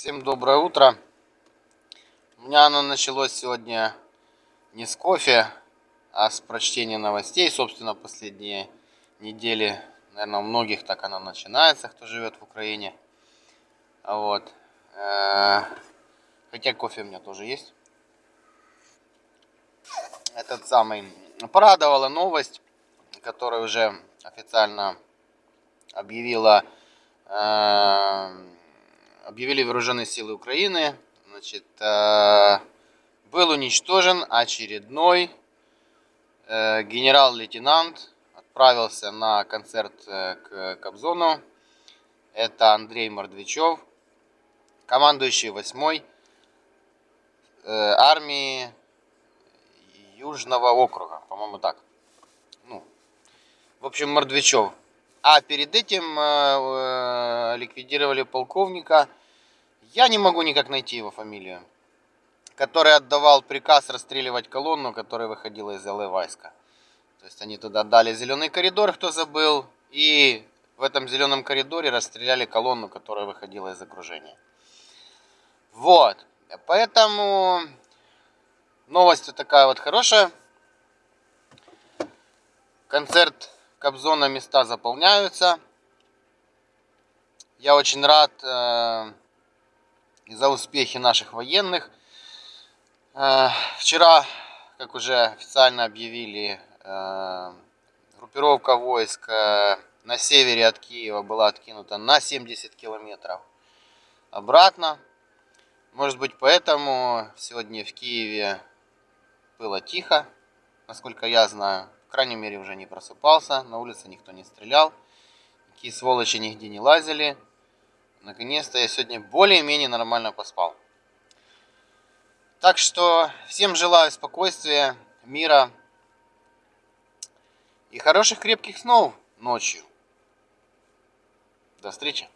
Всем доброе утро. У меня оно началось сегодня не с кофе, а с прочтения новостей. Собственно, последние недели, наверное, у многих так оно начинается, кто живет в Украине. Вот. Э, хотя кофе у меня тоже есть. Этот самый. Порадовала новость, которая уже официально объявила э, объявили вооруженные силы Украины. Значит, э, был уничтожен очередной э, генерал-лейтенант. Отправился на концерт э, к Кобзону. Это Андрей Мордвичев, командующий 8-й армии Южного округа, по-моему так. Ну, в общем, Мордвичев. А перед этим ликвидировали полковника я не могу никак найти его фамилию. Который отдавал приказ расстреливать колонну, которая выходила из Иловайска. То есть они туда дали зеленый коридор, кто забыл. И в этом зеленом коридоре расстреляли колонну, которая выходила из окружения. Вот. Поэтому новость такая вот хорошая. Концерт Кобзона места заполняются. Я очень рад э, за успехи наших военных. Э, вчера, как уже официально объявили, э, группировка войск э, на севере от Киева была откинута на 70 километров обратно. Может быть, поэтому сегодня в Киеве было тихо, насколько я знаю. В крайней мере, уже не просыпался, на улице никто не стрелял. Такие сволочи нигде не лазили. Наконец-то я сегодня более-менее нормально поспал. Так что всем желаю спокойствия, мира и хороших крепких снов ночью. До встречи.